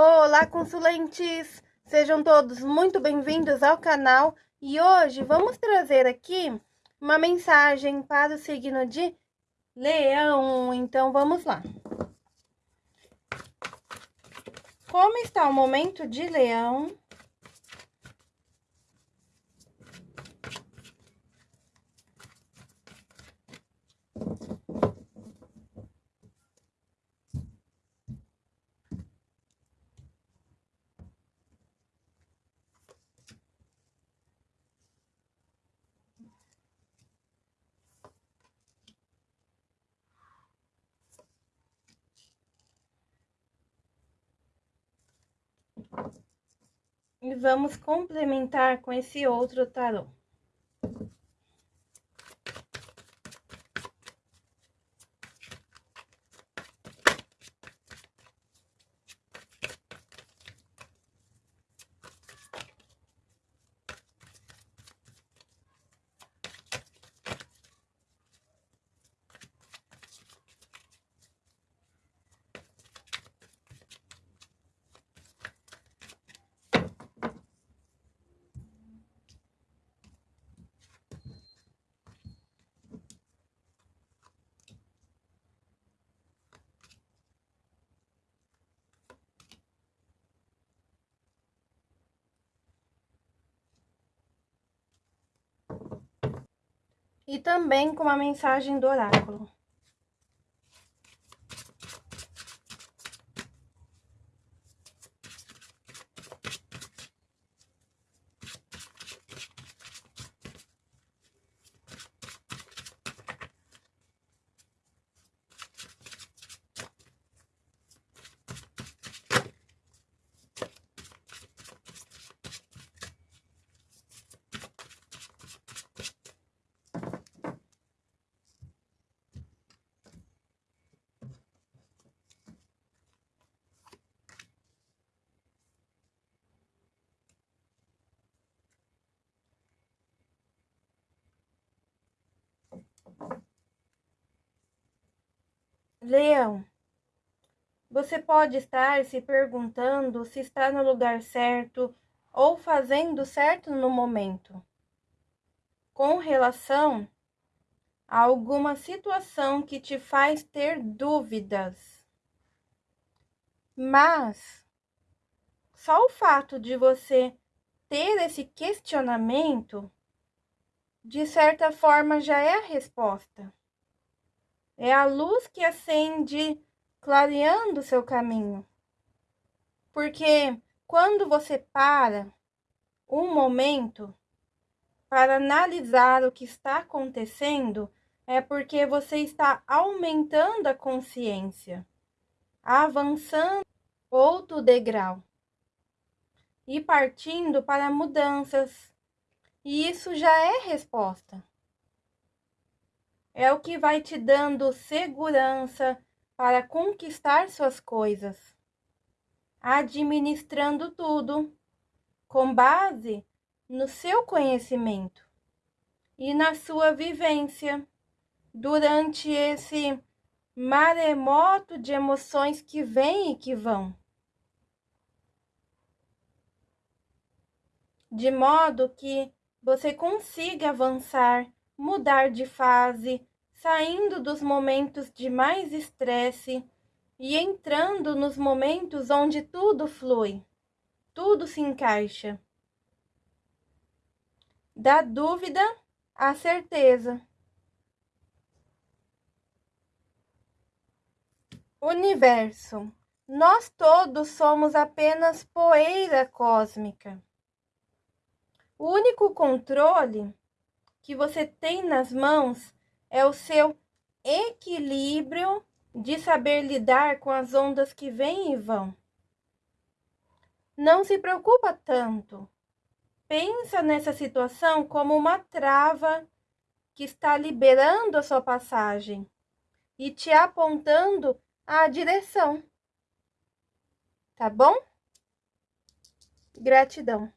Olá, consulentes! Sejam todos muito bem-vindos ao canal e hoje vamos trazer aqui uma mensagem para o signo de Leão. Então, vamos lá. Como está o momento de Leão? E vamos complementar com esse outro tarô. E também com uma mensagem do oráculo. Leão, você pode estar se perguntando se está no lugar certo ou fazendo certo no momento. Com relação a alguma situação que te faz ter dúvidas. Mas só o fato de você ter esse questionamento, de certa forma, já é a resposta. É a luz que acende, clareando o seu caminho. Porque quando você para um momento para analisar o que está acontecendo, é porque você está aumentando a consciência, avançando outro degrau e partindo para mudanças. E isso já é resposta é o que vai te dando segurança para conquistar suas coisas, administrando tudo com base no seu conhecimento e na sua vivência durante esse maremoto de emoções que vêm e que vão. De modo que você consiga avançar, mudar de fase, saindo dos momentos de mais estresse e entrando nos momentos onde tudo flui, tudo se encaixa. Da dúvida à certeza. Universo. Nós todos somos apenas poeira cósmica. O único controle que você tem nas mãos é o seu equilíbrio de saber lidar com as ondas que vêm e vão. Não se preocupa tanto. Pensa nessa situação como uma trava que está liberando a sua passagem e te apontando a direção. Tá bom? Gratidão.